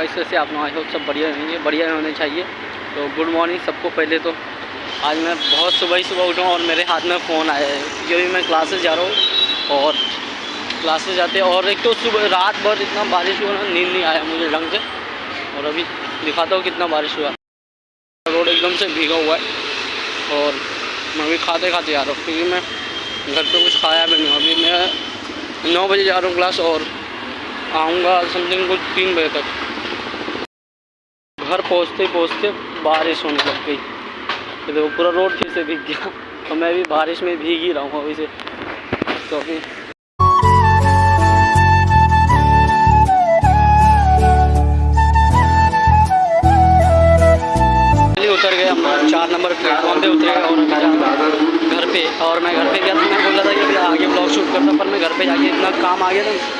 Guys वैसे आप लोग आई होप सब बढ़िया होंगे, बढ़िया होने चाहिए। तो गुड मॉर्निंग सबको पहले तो। आज मैं बहुत सुबह ही सुबह उठा और मेरे हाथ में फ़ोन आया है। क्योंकि मैं क्लासेस जा रहा हूँ और क्लासेस जाते और एक तो सुबह, रात भर इतना बारिश हुआ ना, नींद नहीं आया मुझे ढंग से। और अभी दिखाता हूँ कितना बारिश हुआ। रोड एकदम से भीगा हुआ है और मैं अभी खाते खाते जा रहा हूँ क्योंकि मैं घर पे कुछ खाया भी नहीं अभी मैं नौ बजे जा रहा हूँ क्लास और आऊँगा समथिंग कुछ तीन बजे तक। घर पहुँचते पहुँचते बारिश होने लग गई। तो देखो, पूरा रोड फिर से भीग गया। तो मैं भी बारिश में भीग ही रहा हूँ अभी से। तो अभी उतर गए हम चार नंबर प्लेटफॉर्म पे उतरे और घर पे। और मैं घर पे गया तो मैं बोल रहा था कि आगे ब्लॉग शूट करता पर मैं घर पे जाके इतना काम आ गया था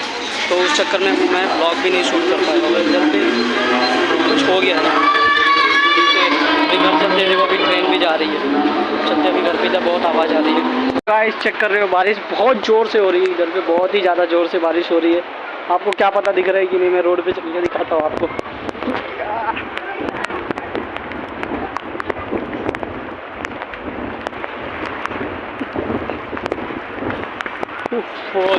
तो उस चक्कर में मैं ब्लॉग भी नहीं शूट कर पाया इधर पे कुछ हो गया था। अभी घर चलते देखो अभी ट्रेन भी जा रही है। चलते अभी घर पे जब बहुत आवाज़ आ रही है। गाइस चेक कर रहे हो, बारिश बहुत ज़ोर से हो रही है। इधर पे बहुत ही ज़्यादा ज़ोर से बारिश हो रही है। आपको क्या पता दिख रहा है कि नहीं, मैं रोड पे चल के दिखाता हूँ आपको। फ़ोन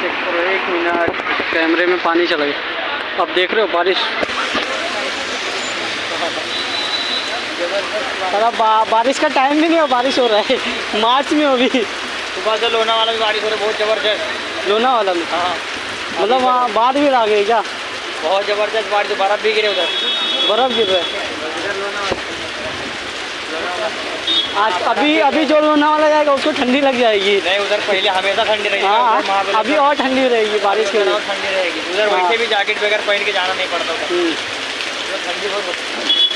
चेक करो एक मिनट कैमरे में पानी चला गया। अब देख रहे हो बारिश। अरे बा, बारिश का टाइम भी नहीं हो बारिश हो रहा है। मार्च में हो अभी सुबह से लोना वाला भी बारिश हो रही है बहुत ज़बरदस्त। लोना वाला में हाँ। मतलब वहाँ बाद भी आ गई क्या? बहुत ज़बरदस्त बारिश बर्फ़ भी गिरे उधर। बर्फ़ गिर रहा है। आज अभी अभी जो लोनावाला जाएगा उसको ठंडी लग जाएगी नहीं उधर पहले हमेशा ठंडी रहेगी हाँ अभी और ठंडी रहेगी बारिश के लिए ठंडी रहेगी उधर हाँ। वैसे भी जैकेट वगैरह पहन के जाना नहीं पड़ता हम्म। ठंडी बहुत होती है।